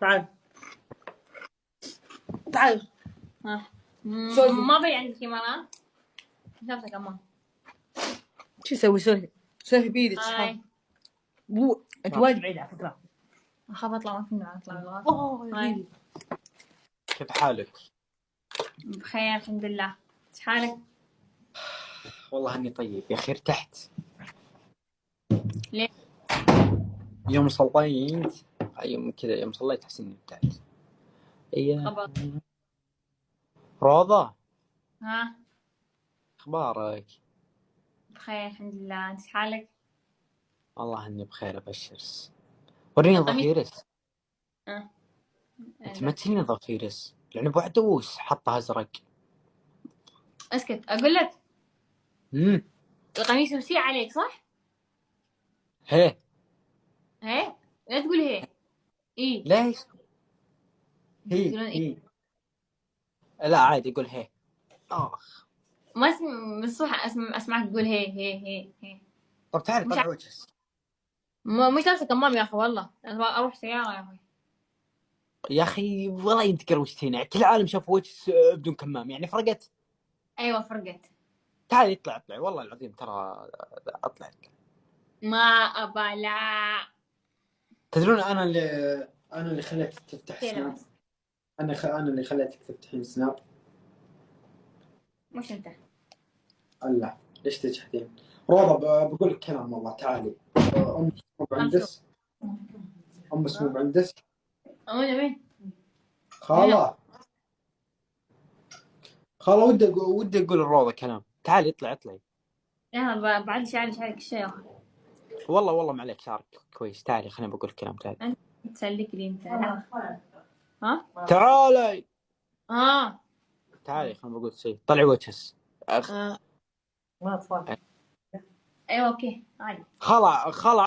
تعال. تعال. ها. م- ما في عندك كاميرات شفتك اما شو يسوي؟ سولفي سولفي بيدك بو أنت. وايد بعيد على فكرة. أخاف أطلع ما فينا أطلع. أوه. كيف حالك؟ بخير الحمد لله. إيش حالك؟ والله إني طيب يا أخي ارتحت. ليه؟ يوم صليت يوم كذا يوم صليت احس إني ارتحت اي روضة. ها؟ أخبارك؟ بخير الحمد لله. أنت حالك؟ والله إني بخير ابشرس وريني القميص- ضفيرس آه. تمثلني ضفيرس لأن ابو عدوس حطها أزرق. أسكت. أقول لك؟ امم القميص وسيع عليك صح؟ هي. هي؟ لا تقول هي. اي ليش؟ هي يقولون إيه؟ هي. لا عادي يقول هي. آخ. ما اسم الصبح اسمع أسمعك تقول هي هي هي هي. طب تعال مش طلع وجهك مو مش لابسه كمام يا أخي والله. أبغى أروح سيارة يا أخي. يا أخي والله أنت قروشتيني يعني كل العالم شاف وجه بدون كمام. يعني فرقت. أيوه فرقت. تعال اطلع اطلع والله العظيم ترى أطلع. ما أبى لا. تدرون أنا اللي أنا اللي خليتك تفتح سناب بس أنا خ... أنا اللي خليتك تفتحين سناب مش أنت. الله. ليش تجحدين؟ روضة ب... بقول لك كلام والله تعالي. أم مو بعندس أم مو بعندس وين وين خالة خالة ودي أقول ودي أقول الروضة كلام. تعالي اطلعي اطلعي يلا بعد شعري شعرك أخي والله والله ما عليك شعرك كويس. تعالي خليني بقول كلام تعالي تسلك لي أنت. ها؟ تعالي آه. تعالي خليني بقول شيء. طلعي وجهك أخ... آه. ما اطفال أيوه أوكي. عادي خلا خلا.